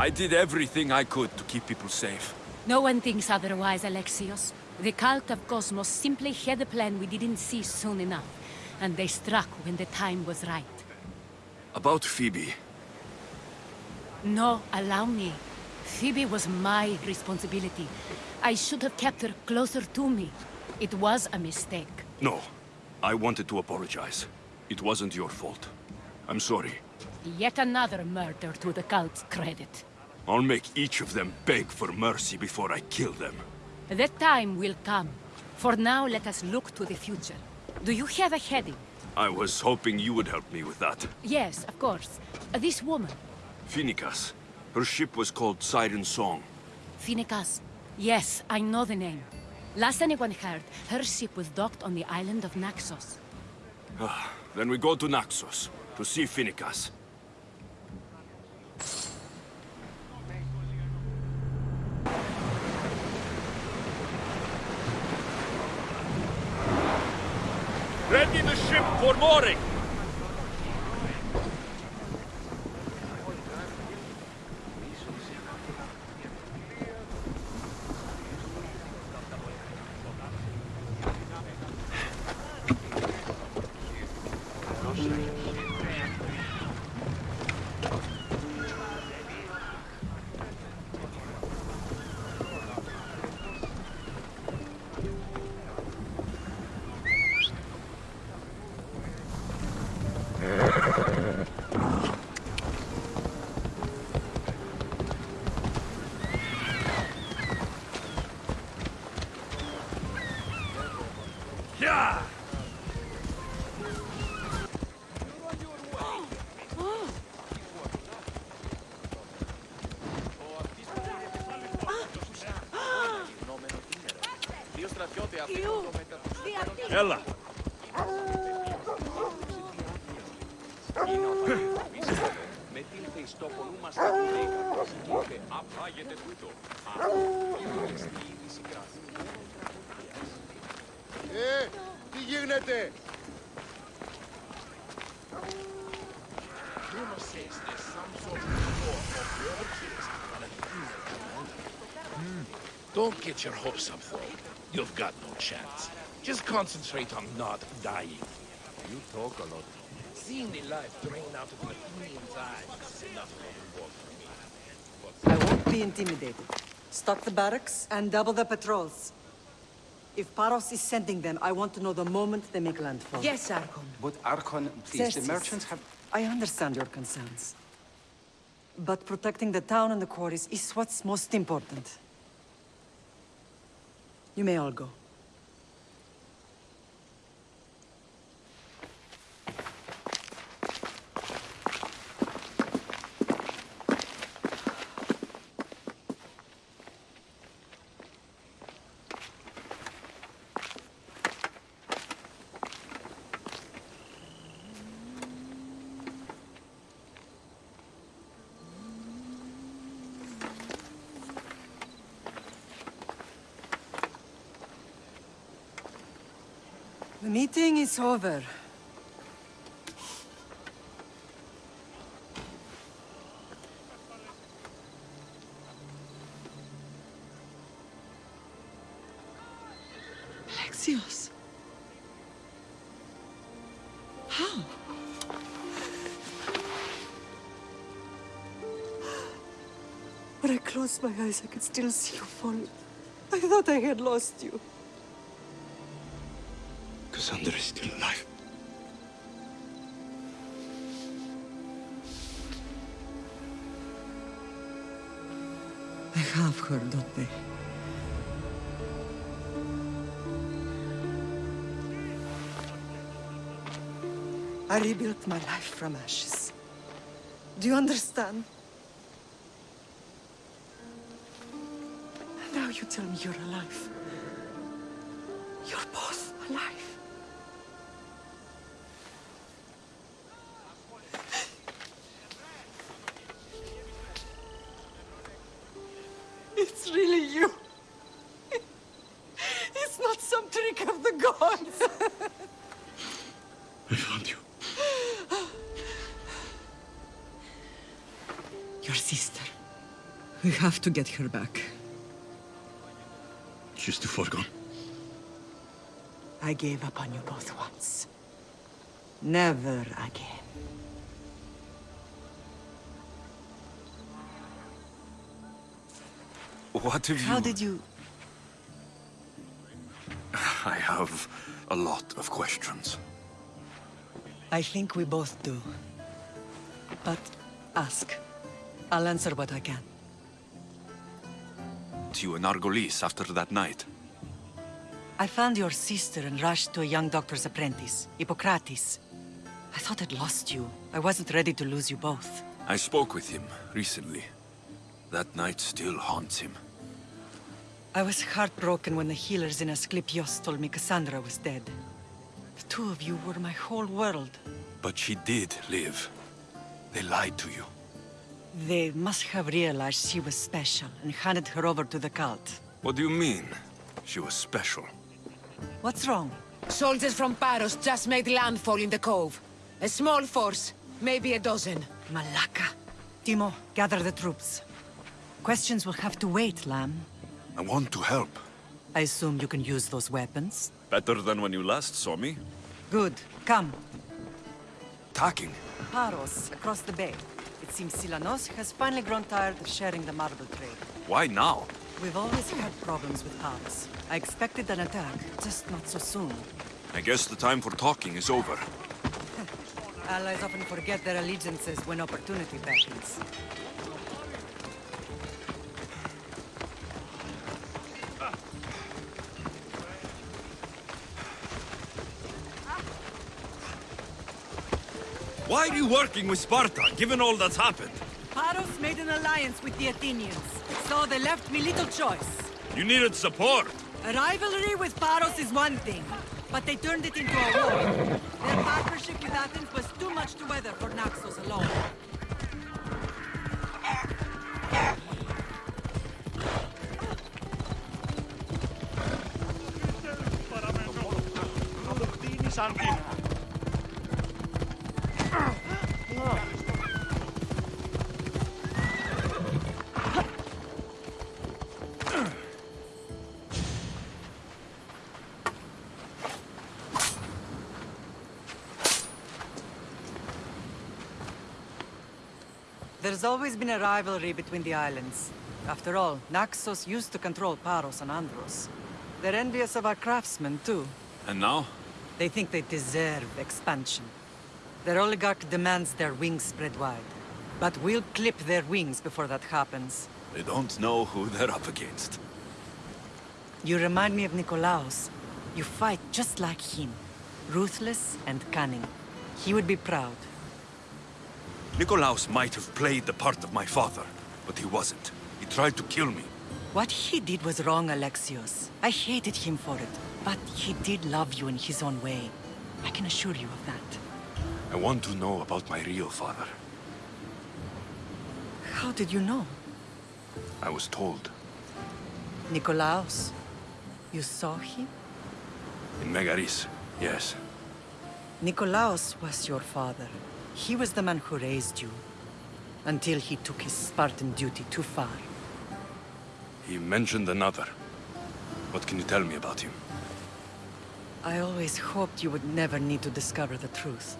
I did everything I could to keep people safe. No one thinks otherwise, Alexios. The cult of Kosmos simply had a plan we didn't see soon enough, and they struck when the time was right. About Phoebe. No, allow me. Phoebe was my responsibility. I should have kept her closer to me. It was a mistake. No. I wanted to apologize. It wasn't your fault. I'm sorry. Yet another murder to the cult's credit. I'll make each of them beg for mercy before I kill them. That time will come. For now, let us look to the future. Do you have a heading? I was hoping you would help me with that. Yes, of course. Uh, this woman, Phoenicas. Her ship was called Siren Song. Phoenicas. Yes, I know the name. Last anyone heard, her ship was docked on the island of Naxos. Then we go to Naxos, to see Phoenicas. Ready the ship for mooring! Don't get your hopes up, though. You've got no chance. Just concentrate on not dying. You talk a lot. Seeing the life drain out of the Athenians' eyes is enough reward for me. I won't be intimidated. Stock the barracks and double the patrols. If Paros is sending them, I want to know the moment they make landfall. Yes, Archon. But Archon, please, the merchants have... I understand your concerns. But protecting the town and the quarries is what's most important. You may all go. Meeting is over. Alexios. How? When I closed my eyes, I could still see you falling. I thought I had lost you. Cassandra is still alive. I have her, don't they? I rebuilt my life from ashes. Do you understand? And now you tell me you're alive. Have to get her back. She's too far gone. I gave up on you both once. Never again. What have you... How did you... I have a lot of questions. I think we both do. But ask. I'll answer what I can. You and Argolis after that night. I found your sister and rushed to a young doctor's apprentice, Hippocrates. I thought I'd lost you. I wasn't ready to lose you both. I spoke with him recently. That night still haunts him. I was heartbroken when the healers in Asclepios told me Cassandra was dead. The two of you were my whole world. But she did live. They lied to you. They must have realized she was special and handed her over to the cult. What do you mean? She was special. What's wrong? Soldiers from Paros just made landfall in the cove. A small force, maybe a dozen. Malaka. Timo, gather the troops. Questions will have to wait, Lamb. I want to help. I assume you can use those weapons? Better than when you last saw me. Good. Come. Talking. Paros, across the bay. It seems Silanos has finally grown tired of sharing the marble trade. Why now? We've always had problems with Paros. I expected an attack, just not so soon. I guess the time for talking is over. Allies often forget their allegiances when opportunity beckons. Why are you working with Sparta, given all that's happened? Paros made an alliance with the Athenians, so they left me little choice. You needed support. A rivalry with Paros is one thing, but they turned it into a war. Their partnership with Athens was too much to weather for Naxos alone. There's always been a rivalry between the islands. After all, Naxos used to control Paros and Andros. They're envious of our craftsmen, too. And now? They think they deserve expansion. Their oligarch demands their wings spread wide. But we'll clip their wings before that happens. They don't know who they're up against. You remind me of Nikolaos. You fight just like him. Ruthless and cunning. He would be proud. Nikolaos might have played the part of my father, but he wasn't. He tried to kill me. What he did was wrong, Alexios. I hated him for it. But he did love you in his own way. I can assure you of that. I want to know about my real father. How did you know? I was told. Nikolaos. You saw him? In Megaris, yes. Nikolaos was your father. He was the man who raised you. Until he took his Spartan duty too far. He mentioned another. What can you tell me about him? I always hoped you would never need to discover the truth.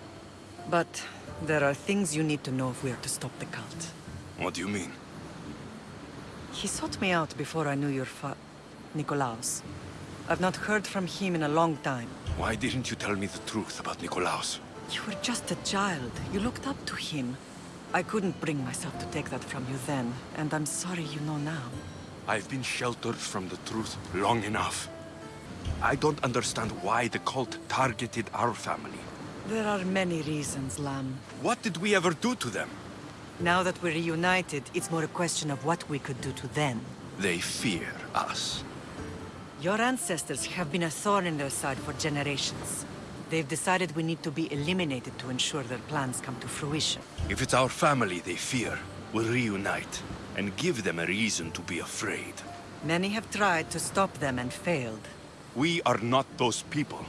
But there are things you need to know if we are to stop the cult. What do you mean? He sought me out before I knew your fa... Nikolaos. I've not heard from him in a long time. Why didn't you tell me the truth about Nikolaos? You were just a child. You looked up to him. I couldn't bring myself to take that from you then, and I'm sorry you know now. I've been sheltered from the truth long enough. I don't understand why the cult targeted our family. There are many reasons, Lam. What did we ever do to them? Now that we're reunited, it's more a question of what we could do to them. They fear us. Your ancestors have been a thorn in their side for generations. They've decided we need to be eliminated to ensure their plans come to fruition. If it's our family they fear, we'll reunite and give them a reason to be afraid. Many have tried to stop them and failed. We are not those people.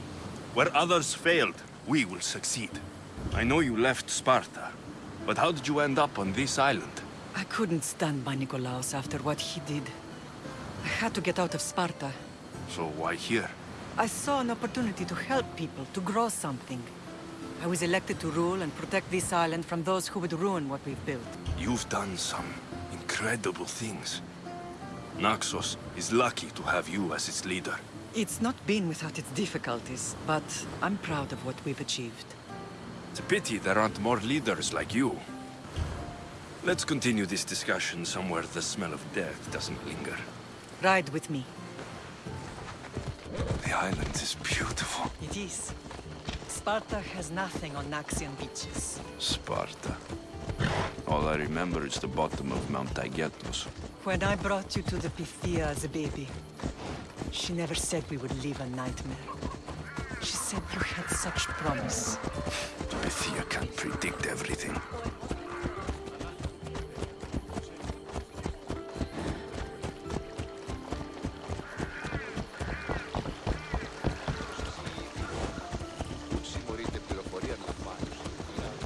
Where others failed, we will succeed. I know you left Sparta, but how did you end up on this island? I couldn't stand by Nikolaos after what he did. I had to get out of Sparta. So why here? I saw an opportunity to help people, to grow something. I was elected to rule and protect this island from those who would ruin what we've built. You've done some incredible things. Naxos is lucky to have you as its leader. It's not been without its difficulties, but I'm proud of what we've achieved. It's a pity there aren't more leaders like you. Let's continue this discussion somewhere the smell of death doesn't linger. Ride with me. The island is beautiful. It is. Sparta has nothing on Naxian beaches. Sparta. All I remember is the bottom of Mount Taygetos. When I brought you to the Pythia as a baby, she never said we would live a nightmare. She said you had such promise. Pythia can't predict everything.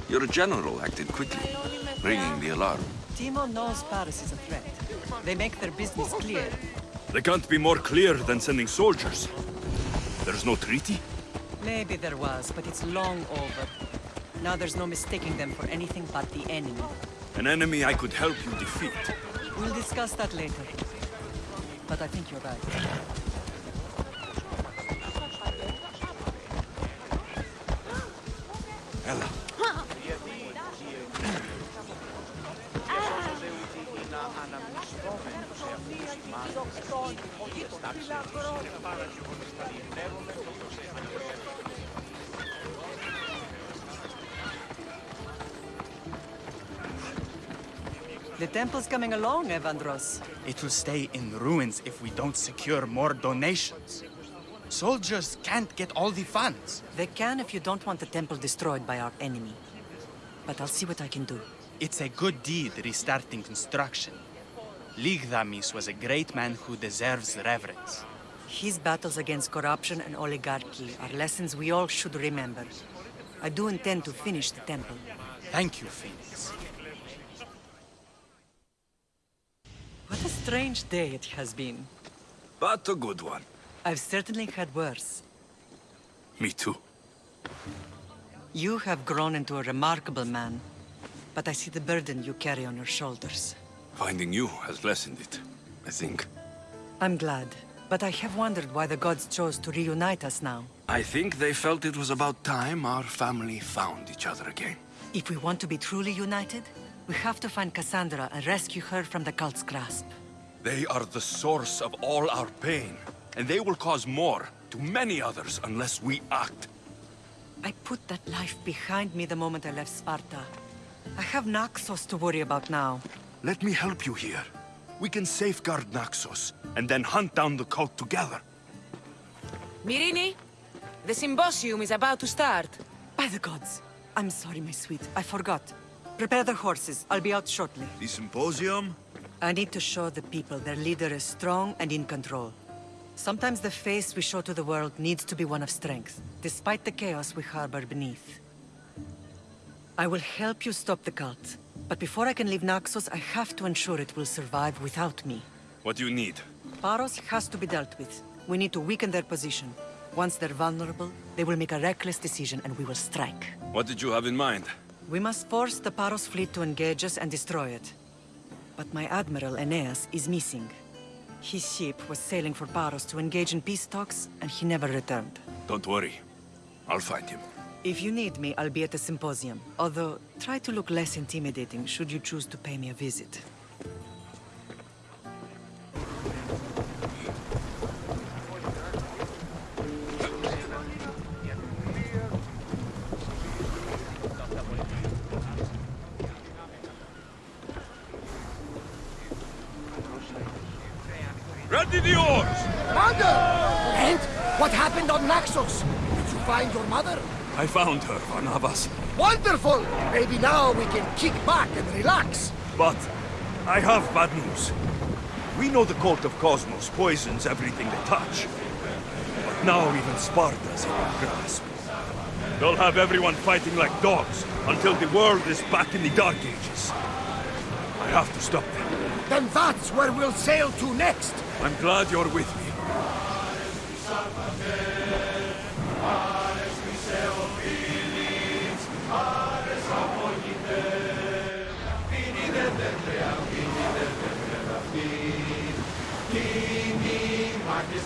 Your general acted quickly, ringing the alarm. Timo knows Paros is a threat. They make their business clear. They can't be more clear than sending soldiers. There's no treaty? Maybe there was, but it's long over. Now there's no mistaking them for anything but the enemy. An enemy I could help you defeat. We'll discuss that later. But I think you're right. The temple's coming along, Evandros. It will stay in ruins if we don't secure more donations. Soldiers can't get all the funds. They can if you don't want the temple destroyed by our enemy. But I'll see what I can do. It's a good deed restarting construction. Lygdamis was a great man who deserves reverence. His battles against corruption and oligarchy are lessons we all should remember. I do intend to finish the temple. Thank you, Phoenix. What a strange day it has been. But a good one. I've certainly had worse. Me too. You have grown into a remarkable man, but I see the burden you carry on your shoulders. Finding you has lessened it, I think. I'm glad, but I have wondered why the gods chose to reunite us now. I think they felt it was about time our family found each other again. If we want to be truly united, we have to find Cassandra and rescue her from the cult's grasp. They are the source of all our pain, and they will cause more to many others unless we act. I put that life behind me the moment I left Sparta. I have Naxos to worry about now. Let me help you here. We can safeguard Naxos, and then hunt down the cult together. Myrrine, the symposium is about to start. By the gods! I'm sorry, my sweet. I forgot. Prepare the horses. I'll be out shortly. The symposium? I need to show the people their leader is strong and in control. Sometimes the face we show to the world needs to be one of strength, despite the chaos we harbor beneath. I will help you stop the cult, but before I can leave Naxos, I have to ensure it will survive without me. What do you need? Paros has to be dealt with. We need to weaken their position. Once they're vulnerable, they will make a reckless decision and we will strike. What did you have in mind? We must force the Paros fleet to engage us and destroy it. But my admiral, Aeneas, is missing. His ship was sailing for Paros to engage in peace talks, and he never returned. Don't worry. I'll find him. If you need me, I'll be at the symposium. Although, try to look less intimidating should you choose to pay me a visit. I found her, Barnabas. Wonderful! Maybe now we can kick back and relax. But I have bad news. We know the cult of Kosmos poisons everything they touch. But now even Sparta's in our grasp. They'll have everyone fighting like dogs until the world is back in the Dark Ages. I have to stop them. Then that's where we'll sail to next! I'm glad you're with me.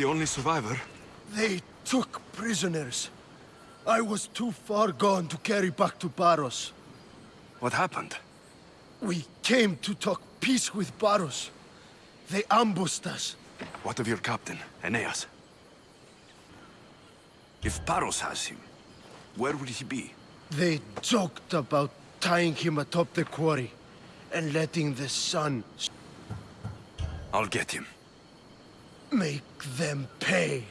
the only survivor? They took prisoners. I was too far gone to carry back to Paros. What happened? We came to talk peace with Paros. They ambushed us. What of your captain, Aeneas? If Paros has him, where would he be? They joked about tying him atop the quarry and letting the sun I'll get him. Make them pay.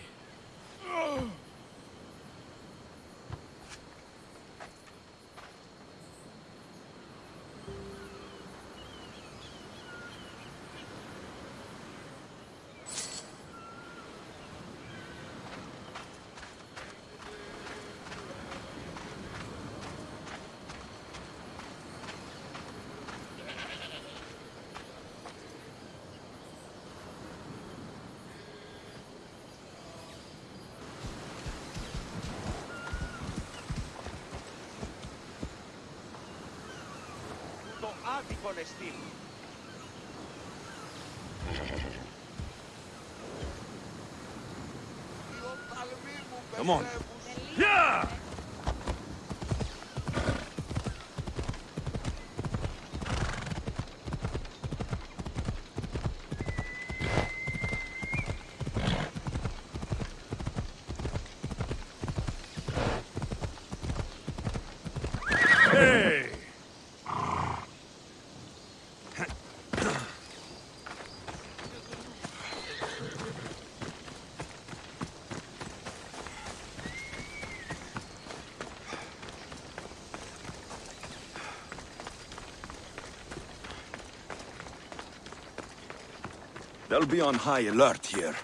They'll be on high alert here.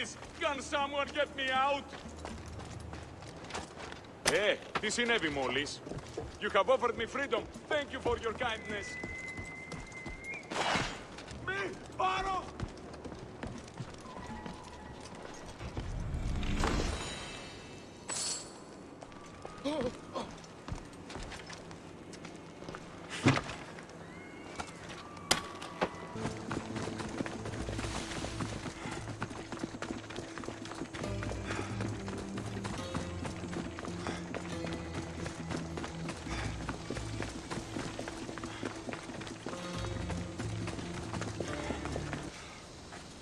Please, can someone get me out? Ε, τι συνέβη μόλις. You have offered me freedom. Thank you for your kindness.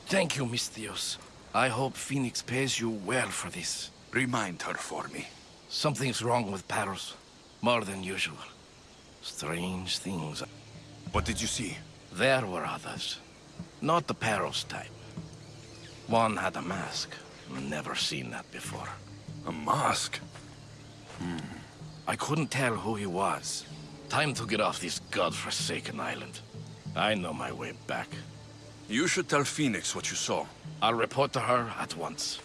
Thank you, Misthios. I hope Phoenix pays you well for this. Remind her for me. Something's wrong with Paros. More than usual. Strange things. What did you see? There were others. Not the Paros type. One had a mask. Never seen that before. A mask? Hmm. I couldn't tell who he was. Time to get off this godforsaken island. I know my way back. You should tell Phoenix what you saw. I'll report to her at once.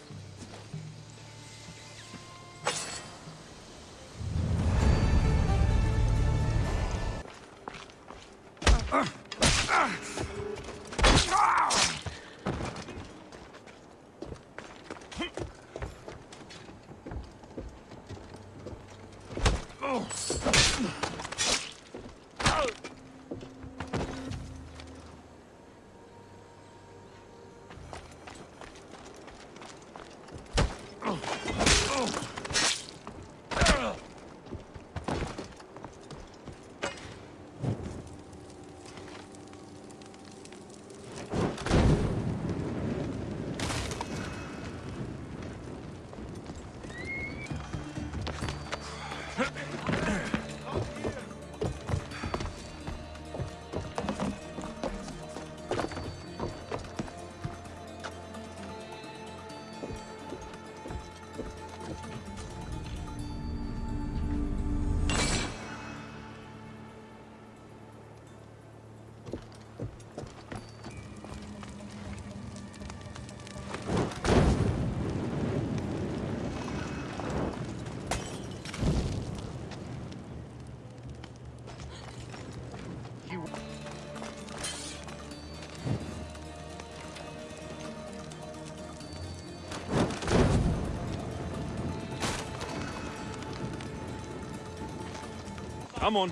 Come on.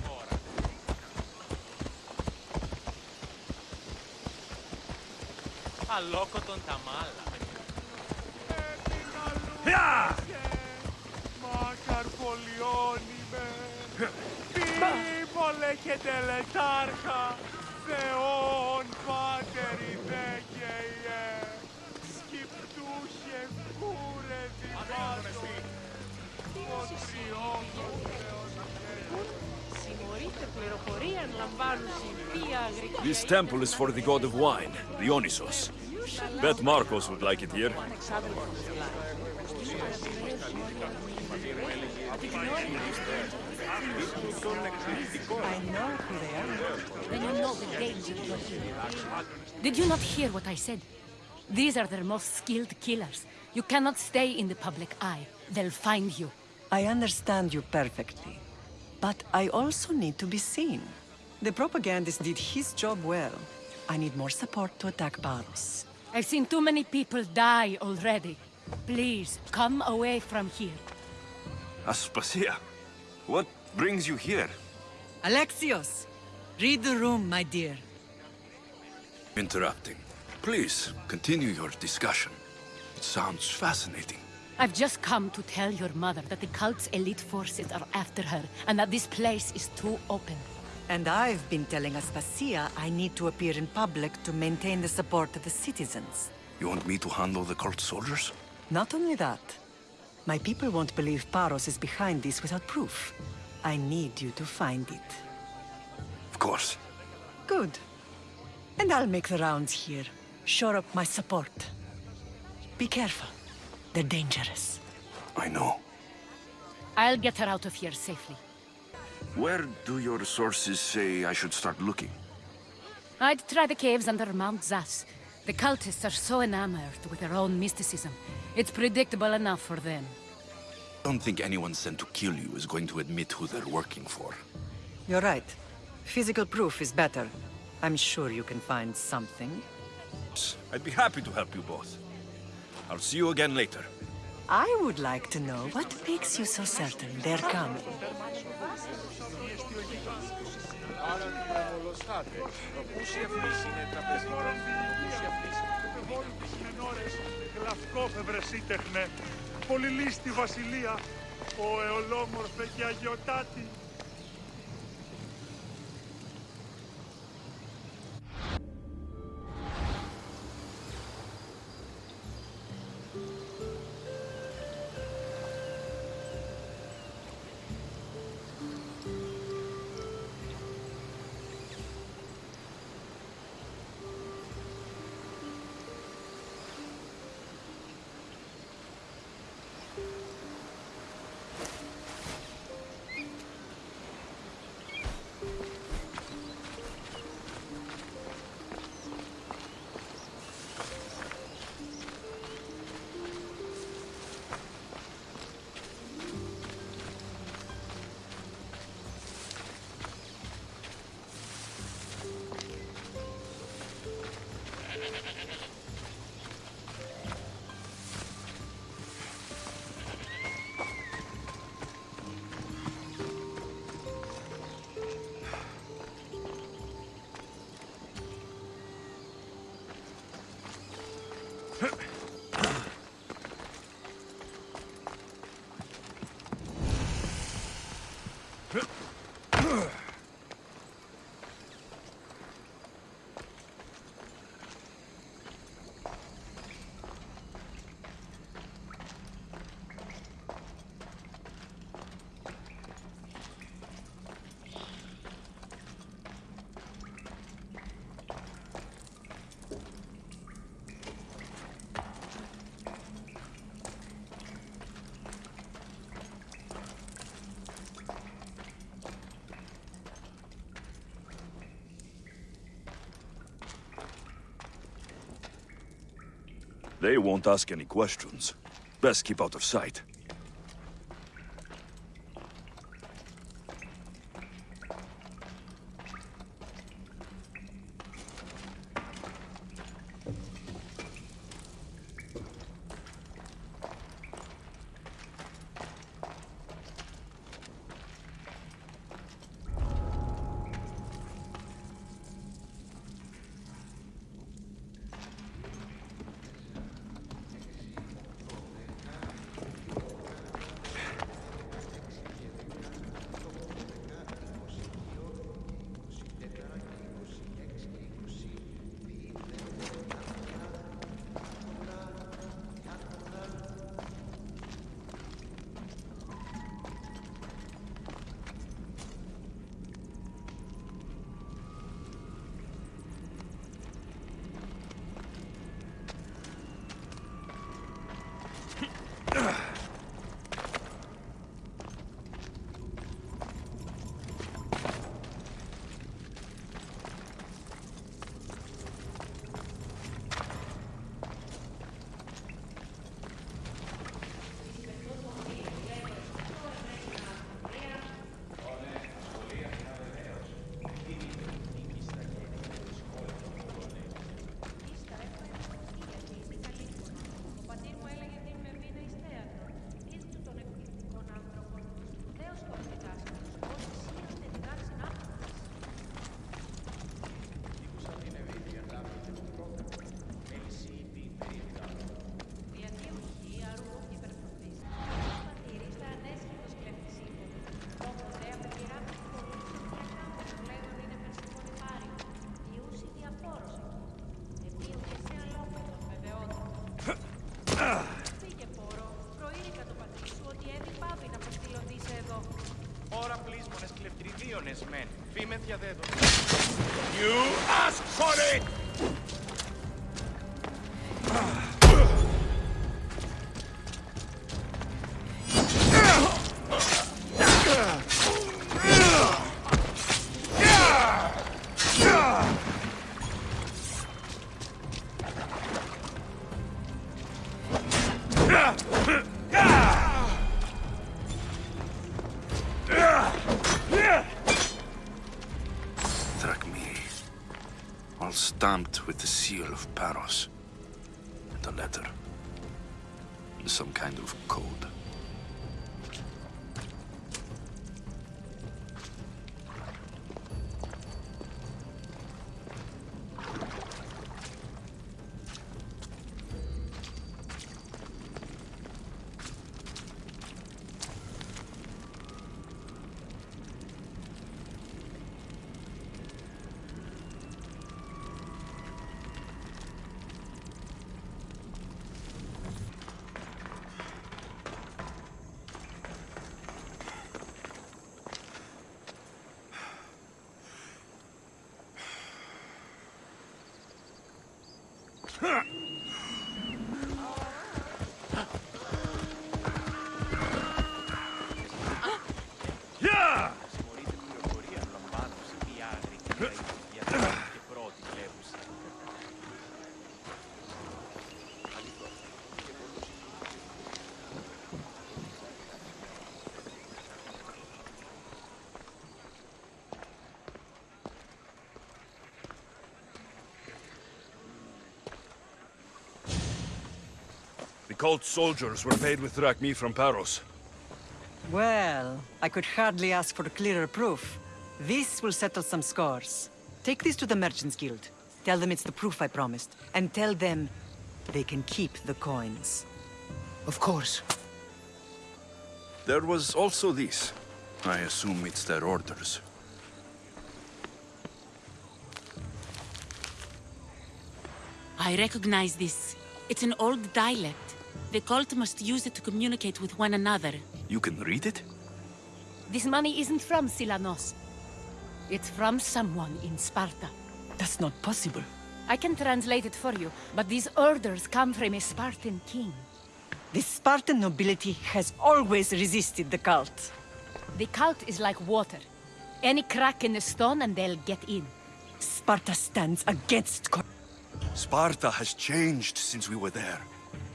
Αλόκο τον τα μάλα. Γεια! Μακαρπολιώνει με. Πίπολε και τελετάρχα. Θεόν πάτερη ιε. Σκυπτούχε κούρε δημάζω. Ο τριόγκος This temple is for the god of wine, Dionysos. Bet Markos would like it here. I know who they are. Then you know the danger you're in. Did you not hear what I said? These are their most skilled killers. You cannot stay in the public eye. They'll find you. I understand you perfectly. But I also need to be seen. The propagandist did his job well. I need more support to attack Paros. I've seen too many people die already. Please, come away from here. Aspasia, what brings you here? Alexios! Read the room, my dear. Interrupting. Please, continue your discussion. It sounds fascinating. I've just come to tell your mother that the cult's elite forces are after her, and that this place is too open. And I've been telling Aspasia I need to appear in public to maintain the support of the citizens. You want me to handle the cult soldiers? Not only that, my people won't believe Paros is behind this without proof. I need you to find it. Of course. Good. And I'll make the rounds here. Shore up my support. Be careful. They're dangerous. I know. I'll get her out of here safely. Where do your sources say I should start looking? I'd try the caves under Mount Zas. The cultists are so enamored with their own mysticism. It's predictable enough for them. I Don't think anyone sent to kill you is going to admit who they're working for. You're right. Physical proof is better. I'm sure you can find something. I'd be happy to help you both. I'll see you again later. I would like to know what makes you so certain they're coming. Γλαυκόφευρε σύντεχνε, πολυλίστη βασιλεία, ο εολόμορφε και αγιοτάτη. They won't ask any questions. Best keep out of sight. κλεπτριβίονες μεν. Φήμε διαδέδο. You Some kind of code. Yeah! Cult soldiers were paid with drachmae from Paros. Well, I could hardly ask for clearer proof. This will settle some scores. Take this to the Merchants Guild. Tell them it's the proof I promised. And tell them they can keep the coins. Of course. There was also this. I assume it's their orders. I recognize this. It's an old dialect. The cult must use it to communicate with one another. You can read it? This money isn't from Silanos. It's from someone in Sparta. That's not possible. I can translate it for you, but these orders come from a Spartan king. The Spartan nobility has always resisted the cult. The cult is like water. Any crack in the stone and they'll get in. Sparta stands against co- Sparta has changed since we were there.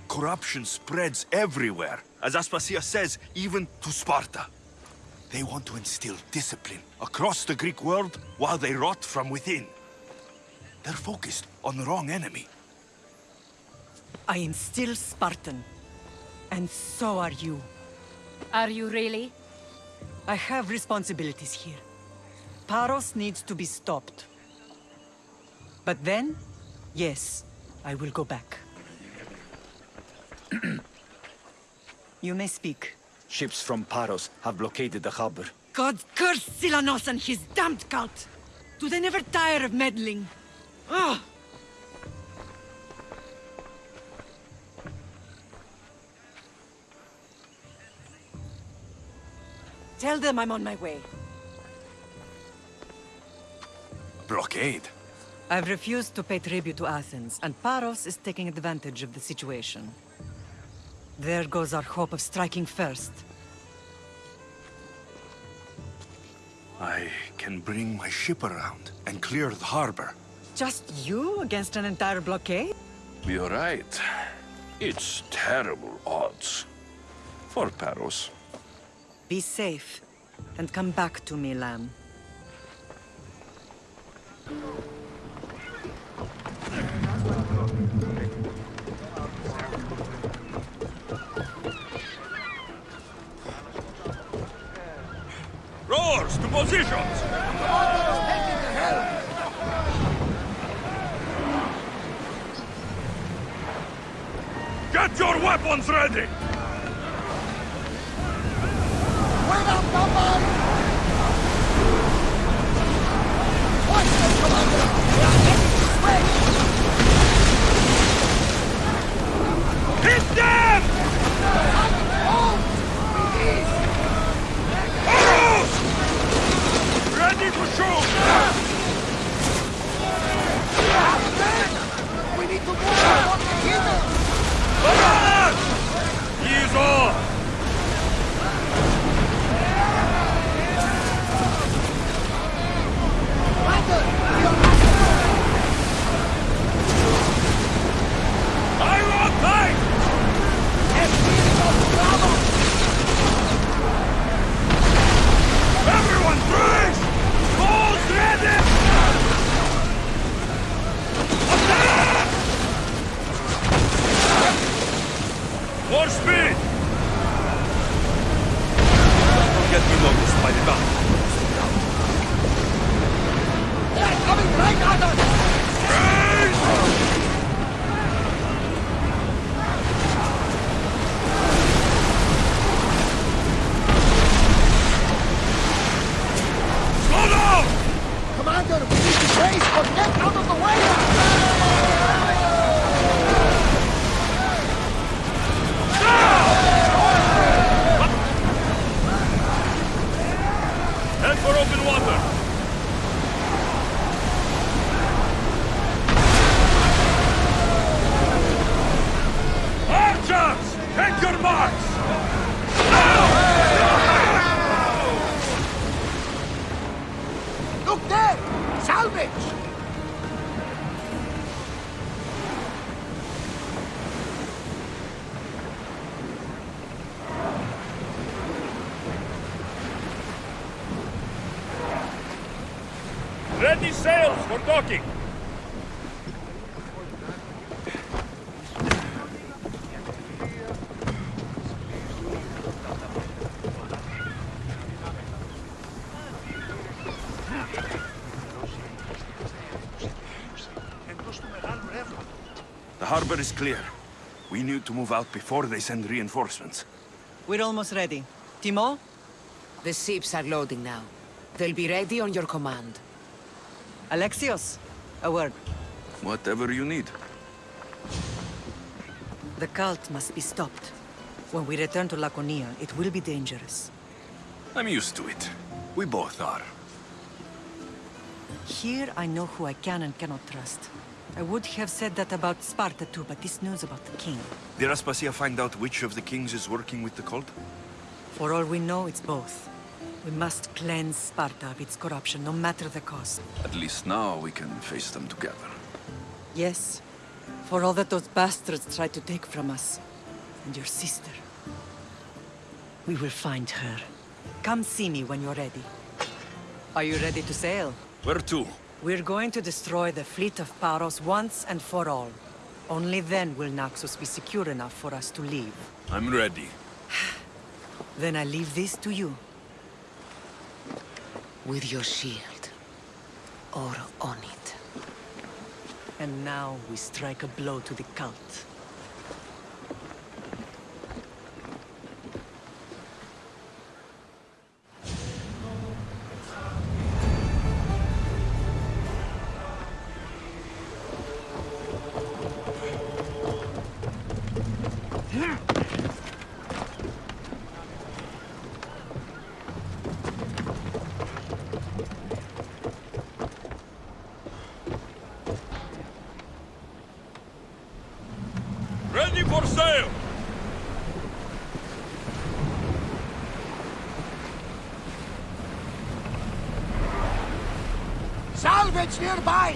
Corruption spreads everywhere. As Aspasia says, even to Sparta. They want to instill discipline across the Greek world while they rot from within. They're focused on the wrong enemy. I am still Spartan. And so are you. Are you really? I have responsibilities here. Paros needs to be stopped. But then, yes, I will go back. you may speak. Ships from Paros have blockaded the harbor. God curse Silanos and his damned cult! Do they never tire of meddling? Ah! Tell them I'm on my way. Blockade? I've refused to pay tribute to Athens, and Paros is taking advantage of the situation. There goes our hope of striking first. I can bring my ship around and clear the harbor. Just you against an entire blockade? You're right. It's terrible odds. For Paros. Be safe, and come back to me, Lamb. Look there! Salvage! Ready sails for docking! The is clear. We need to move out before they send reinforcements. We're almost ready. Timo? The ships are loading now. They'll be ready on your command. Alexios? A word. Whatever you need. The cult must be stopped. When we return to Laconia, it will be dangerous. I'm used to it. We both are. Here I know who I can and cannot trust. I would have said that about Sparta too, but this news about the king. Did Aspasia find out which of the kings is working with the cult? For all we know, it's both. We must cleanse Sparta of its corruption, no matter the cost. At least now we can face them together. Yes. For all that those bastards tried to take from us. And your sister. We will find her. Come see me when you're ready. Are you ready to sail? Where to? We're going to destroy the fleet of Paros once and for all. Only then will Naxos be secure enough for us to leave. I'm ready. then I leave this to you. With your shield. Or on it. And now we strike a blow to the cult. nearby!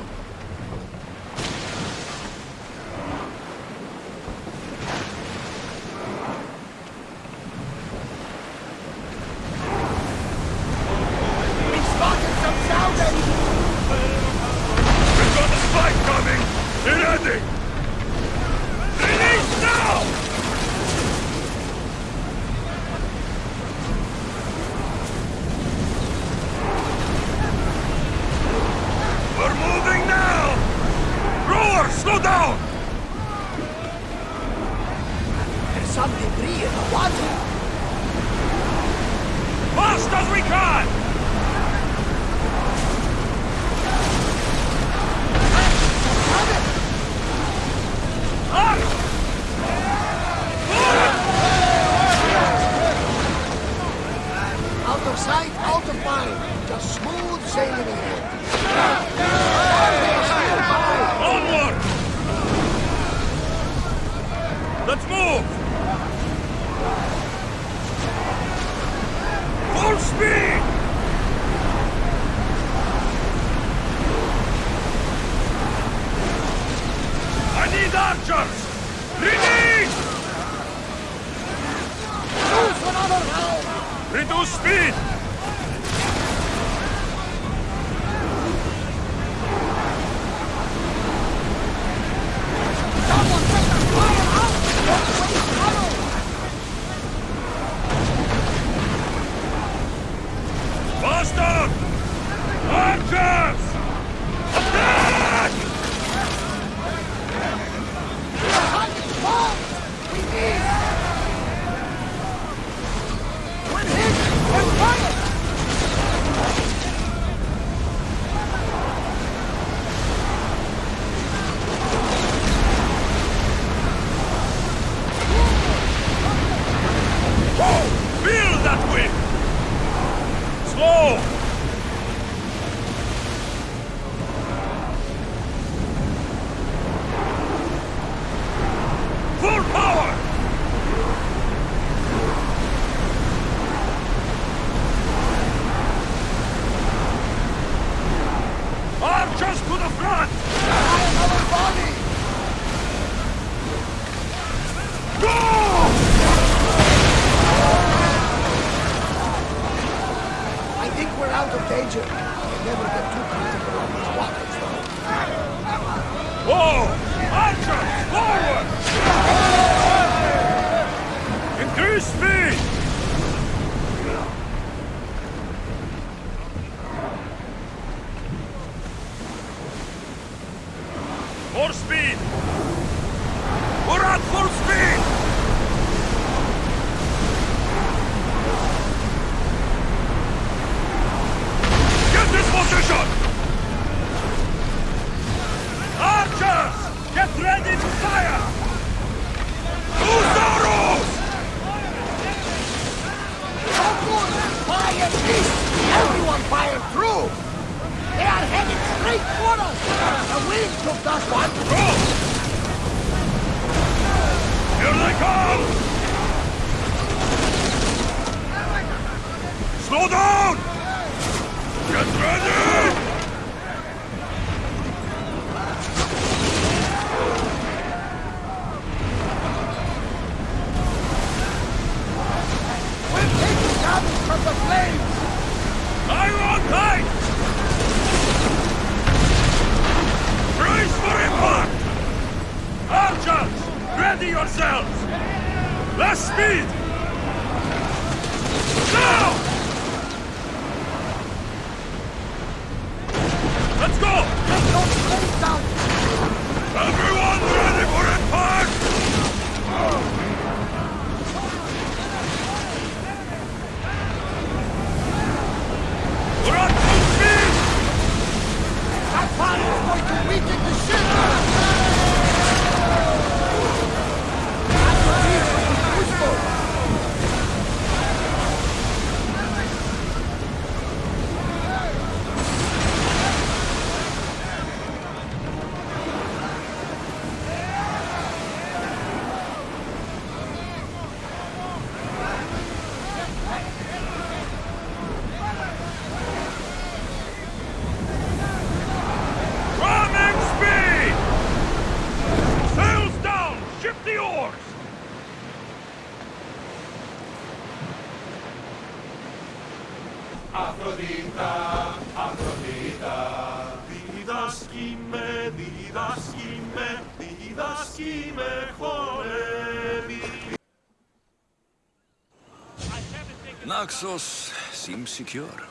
Naxos seems secure.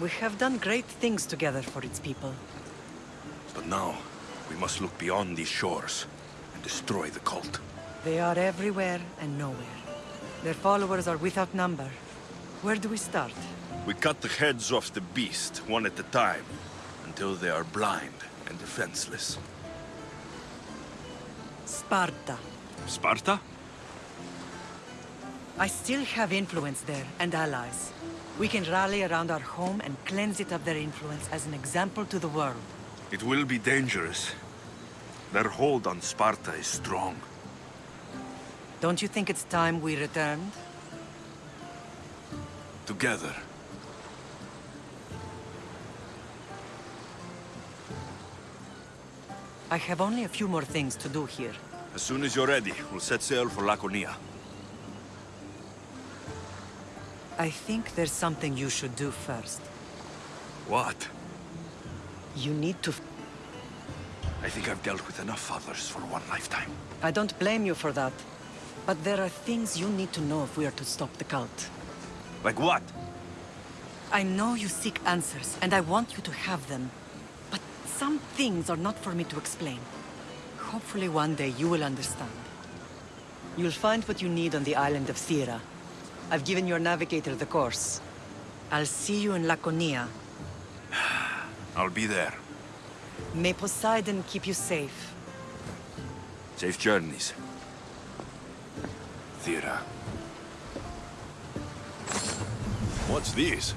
We have done great things together for its people. But now, we must look beyond these shores and destroy the cult. They are everywhere and nowhere. Their followers are without number. Where do we start? We cut the heads off the beast, one at a time, until they are blind and defenseless. Sparta. Sparta? I still have influence there, and allies. We can rally around our home and cleanse it of their influence as an example to the world. It will be dangerous. Their hold on Sparta is strong. Don't you think it's time we returned? Together. I have only a few more things to do here. As soon as you're ready, we'll set sail for Laconia. I think there's something you should do first. What? You need to... I think I've dealt with enough others for one lifetime. I don't blame you for that. But there are things you need to know if we are to stop the cult. Like what? I know you seek answers, and I want you to have them. But some things are not for me to explain. Hopefully one day you will understand. You'll find what you need on the island of Thera. I've given your navigator the course. I'll see you in Laconia. I'll be there. May Poseidon keep you safe. Safe journeys. Thera. What's this?